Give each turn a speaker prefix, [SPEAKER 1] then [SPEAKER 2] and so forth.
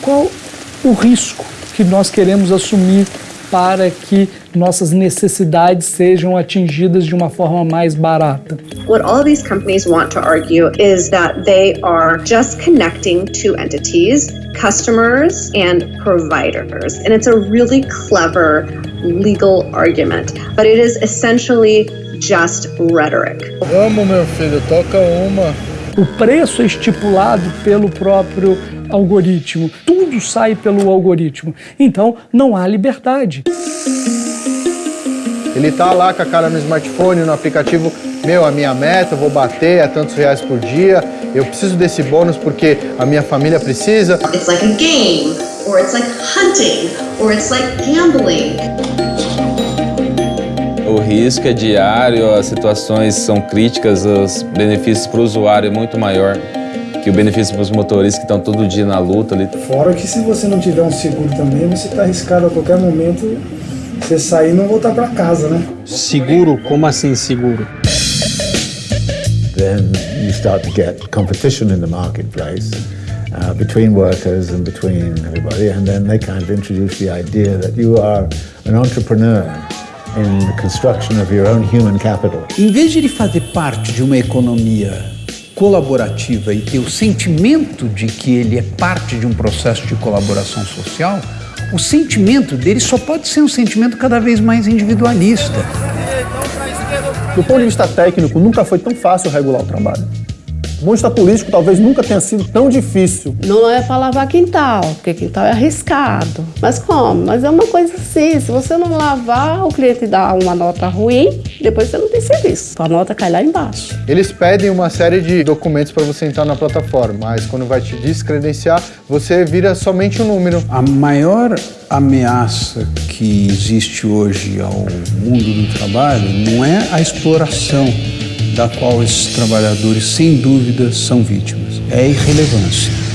[SPEAKER 1] qual o risco que nós queremos assumir para que nossas necessidades sejam atingidas de uma forma mais barata.
[SPEAKER 2] What all these companies want to argue is that they are just connecting two entities, customers and providers. And it's a really clever legal argument, but it is essentially just rhetoric.
[SPEAKER 3] Vamos, meu filho, toca uma.
[SPEAKER 1] O preço é estipulado pelo próprio algoritmo. Tudo sai pelo algoritmo. Então, não há liberdade.
[SPEAKER 3] Ele tá lá com a cara no smartphone, no aplicativo, meu, a minha meta, eu vou bater, é tantos reais por dia, eu preciso desse bônus porque a minha família precisa.
[SPEAKER 2] It's like a game, or it's like hunting, or it's like gambling.
[SPEAKER 4] O risco é diário, as situações são críticas, os benefícios para o usuário é muito maior que o benefício para os motoristas que estão todo dia na luta ali.
[SPEAKER 5] Fora que se você não tiver um seguro também, você está arriscado a qualquer momento você sair e não voltar para casa, né?
[SPEAKER 6] Seguro? Como assim seguro?
[SPEAKER 7] Then you start to get competition in the marketplace uh, between workers and between everybody, and then they kind of introduce the idea that you are an entrepreneur in the construction of your own human capital.
[SPEAKER 8] Em vez de ele fazer parte de uma economia colaborativa e ter o sentimento de que ele é parte de um processo de colaboração social, o sentimento dele só pode ser um sentimento cada vez mais individualista.
[SPEAKER 9] Do ponto de vista técnico, nunca foi tão fácil regular o trabalho. Vista político, talvez nunca tenha sido tão difícil.
[SPEAKER 10] Não é para lavar quintal, porque quintal é arriscado. Mas como? Mas é uma coisa assim, se você não lavar, o cliente dá uma nota ruim, depois você não tem serviço. A nota cai lá embaixo.
[SPEAKER 3] Eles pedem uma série de documentos para você entrar na plataforma, mas quando vai te descredenciar, você vira somente um número.
[SPEAKER 8] A maior ameaça que existe hoje ao mundo do trabalho não é a exploração da qual esses trabalhadores, sem dúvida, são vítimas. É irrelevância.